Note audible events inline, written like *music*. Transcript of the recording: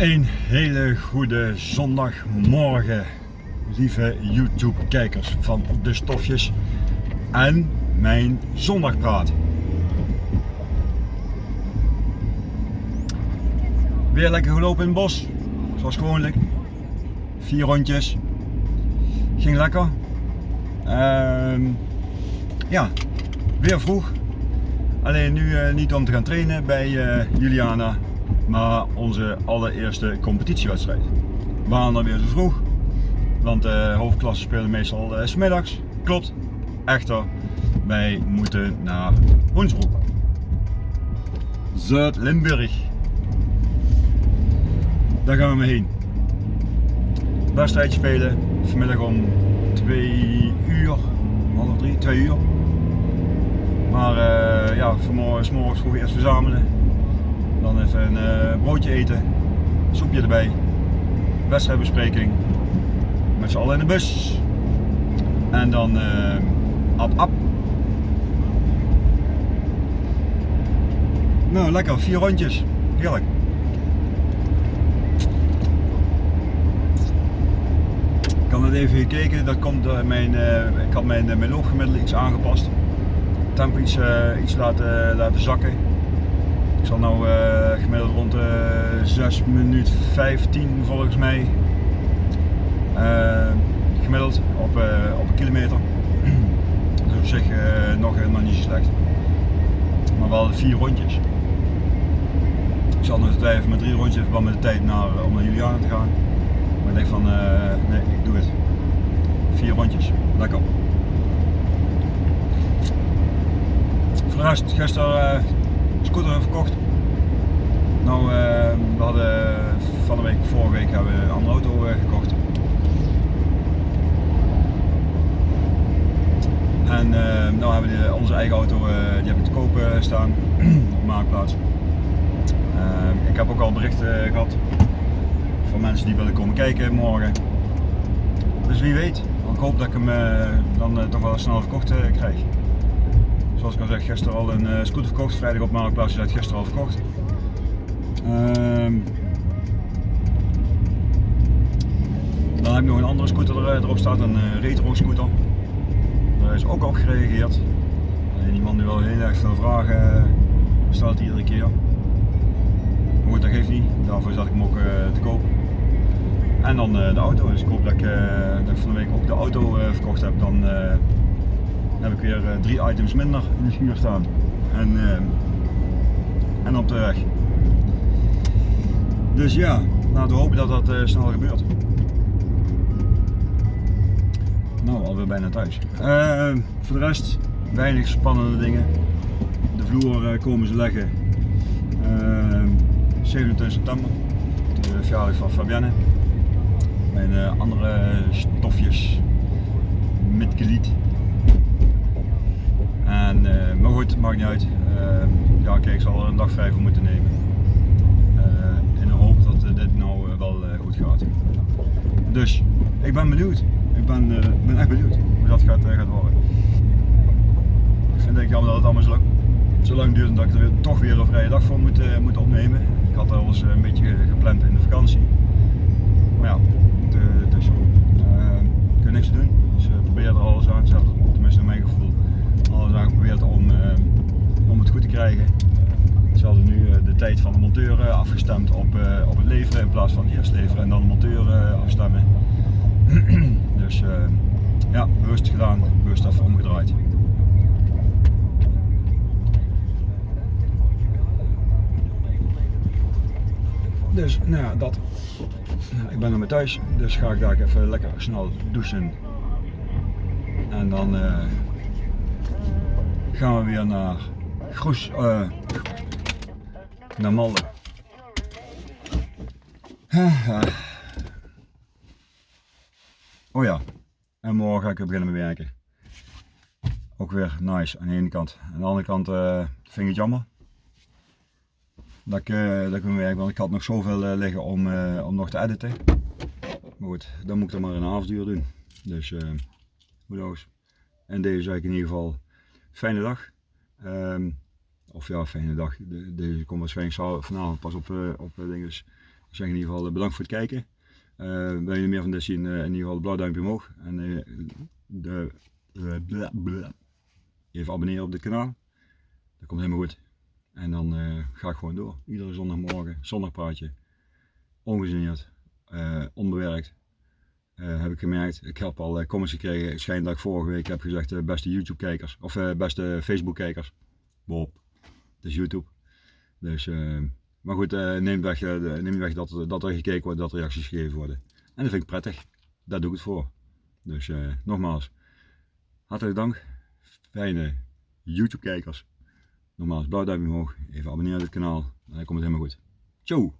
Een hele goede zondagmorgen, lieve YouTube kijkers van de stofjes en mijn zondagpraat. Weer lekker gelopen in het bos, zoals gewoonlijk. Vier rondjes. Ging lekker. Ehm, ja, weer vroeg. Alleen nu uh, niet om te gaan trainen bij uh, Juliana, maar onze allereerste competitiewedstrijd. We waren dan weer zo vroeg, want de hoofdklasse spelen meestal uh, smiddags. Klopt, echter, wij moeten naar Hoensbroek. Zuid-Limburg. Daar gaan we mee heen. Wedstrijd spelen, vanmiddag om 2 uur, half 3, 2 uur. Maar uh, ja, vanmorgen s morgens vroeg eerst verzamelen. Dan even een uh, broodje eten, soepje erbij, wedstrijdbespreking. Met z'n allen in de bus. En dan uh, ap. Nou lekker, vier rondjes. Heerlijk. Ik had net even gekeken, dat komt uh, mijn, ik had mijn, mijn iets aangepast tempo iets, uh, iets laten, laten zakken. Ik zal nou uh, gemiddeld rond de 6 minuut 15 volgens mij. Uh, gemiddeld op, op een kilometer. *clears throat* Dus op zich nog helemaal niet zo slecht. Maar wel vier rondjes. Ik zal nog twijfelen met drie rondjes in verband met de tijd naar, om naar Juliana te gaan. Maar ik denk van nee, ik doe het. Vier rondjes, lekker. Voor de rest, gisteren scooter verkocht. Nou, uh, we hadden van de week, vorige week hebben we een andere auto uh, gekocht. En uh, nou hebben we onze eigen auto, die hebben te koop staan *clears throat* op Maakplaats. ik heb ook al berichten gehad van mensen die willen komen kijken morgen. Dus wie weet, ik hoop dat ik hem dan toch wel snel verkocht krijg. Zoals ik al zeg, gisteren al een uh, scooter verkocht. Vrijdag op Marktplaats is gisteren al verkocht. Um, dan heb ik nog een andere scooter er, erop staat, een uh, retro scooter. Daar is ook op gereageerd. Alleen die man die wel heel erg veel vragen stelt iedere keer. Maar goed, dat geeft niet. Daarvoor zat ik hem ook te koop. En dan de auto. Dus ik hoop dat ik, dat van de week ook de auto verkocht heb. Dan dan heb ik weer uh, drie items minder in de schuur staan. En, uh, en op de weg. Dus ja, laten we hopen dat dat uh, snel gebeurt. Nou, alweer bijna thuis. voor de rest, weinig spannende dingen. De vloer komen ze leggen 27 september, de verjaardag van Fabienne. Mijn andere stofjes met het maakt niet uit. Uh, ja, kijk, ik zal er een dag vrij voor moeten nemen. Uh, in de hoop dat dit nou wel goed gaat. Dus, ik ben benieuwd. Ik ben, ben echt benieuwd hoe dat gaat, gaat worden. Ik vind het jammer dat het allemaal zo lang, duurt en dat ik er weer, toch weer een vrije dag voor moet, moet opnemen. Ik had alles een beetje gepland in de vakantie. Maar ja, het is zo. ik kan niks doen. Dus probeer er alles aan. Zelfs, tenminste in mijn gevoel alles aan geprobeerd om, uh, om het goed te krijgen. Ze hadden nu uh, de tijd van de monteur uh, afgestemd op, op het leveren in plaats van eerst leveren en dan de monteur afstemmen. *clears throat* dus ja, bewust gedaan, bewust even omgedraaid. Dus nou ja, dat. Nou, ik ben nog maar thuis, dus ga ik daar even lekker snel douchen. En dan gaan we weer naar Groes, uh, naar Malden. Oh ja, en morgen ga ik weer beginnen met werken. Ook weer nice aan de ene kant. Aan de andere kant uh, vind ik het jammer dat ik, uh, dat ik mijn werk, want ik had nog zoveel liggen om, om nog te editen. Maar goed, dan moet ik er maar een avonduur doen. Dus, knows. En deze zei ik in ieder geval fijne dag. Um, of ja, fijne dag. De, deze komt waarschijnlijk vanavond pas op, uh, op uh, dinges. Ik zeg in ieder geval bedankt voor het kijken. wil je meer van dit zien, in ieder geval een blauw duimpje omhoog. En de, even abonneren op dit kanaal. Dat komt helemaal goed. En dan ga ik gewoon door. Iedere zondagmorgen, zondagpraatje. Ongegeneerd, onbewerkt. Uh, heb ik gemerkt. Ik heb al uh, comments gekregen. Het schijnt dat ik vorige week heb gezegd uh, beste YouTube kijkers. Of beste Facebook kijkers. Bob. Het is YouTube. Dus, maar goed, neem weg, neem weg dat, dat er gekeken wordt, dat reacties gegeven worden. En dat vind ik prettig. Daar doe ik het voor. Dus nogmaals, hartelijk dank. Fijne YouTube kijkers. Nogmaals, blauw duimpje omhoog. Even abonneren op het kanaal. Dan komt het helemaal goed. Ciao!